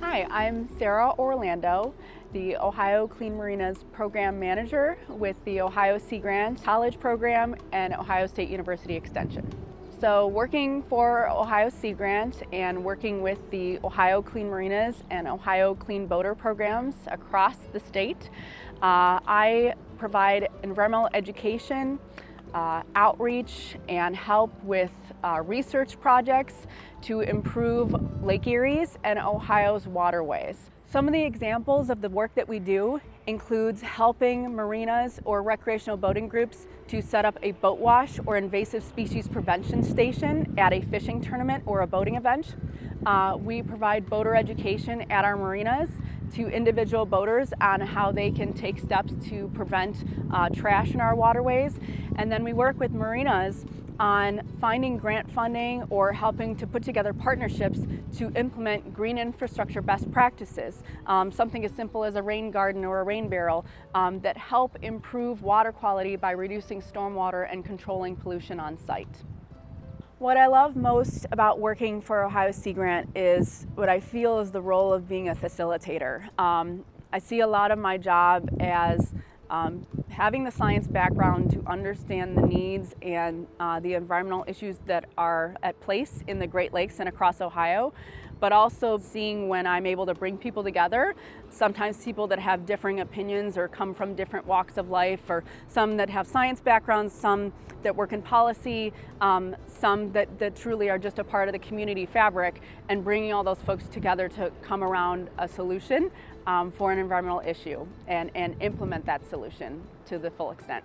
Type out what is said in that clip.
Hi, I'm Sarah Orlando, the Ohio Clean Marinas Program Manager with the Ohio Sea Grant College Program and Ohio State University Extension. So working for Ohio Sea Grant and working with the Ohio Clean Marinas and Ohio Clean Boater programs across the state, uh, I provide environmental education, uh, outreach and help with uh, research projects to improve Lake Erie's and Ohio's waterways. Some of the examples of the work that we do includes helping marinas or recreational boating groups to set up a boat wash or invasive species prevention station at a fishing tournament or a boating event. Uh, we provide boater education at our marinas to individual boaters on how they can take steps to prevent uh, trash in our waterways. And then we work with marinas on finding grant funding or helping to put together partnerships to implement green infrastructure best practices. Um, something as simple as a rain garden or a rain barrel um, that help improve water quality by reducing stormwater and controlling pollution on site. What I love most about working for Ohio Sea Grant is what I feel is the role of being a facilitator. Um, I see a lot of my job as um, having the science background to understand the needs and uh, the environmental issues that are at place in the Great Lakes and across Ohio, but also seeing when I'm able to bring people together, sometimes people that have differing opinions or come from different walks of life, or some that have science backgrounds, some that work in policy, um, some that, that truly are just a part of the community fabric, and bringing all those folks together to come around a solution um, for an environmental issue and, and implement that solution to the full extent.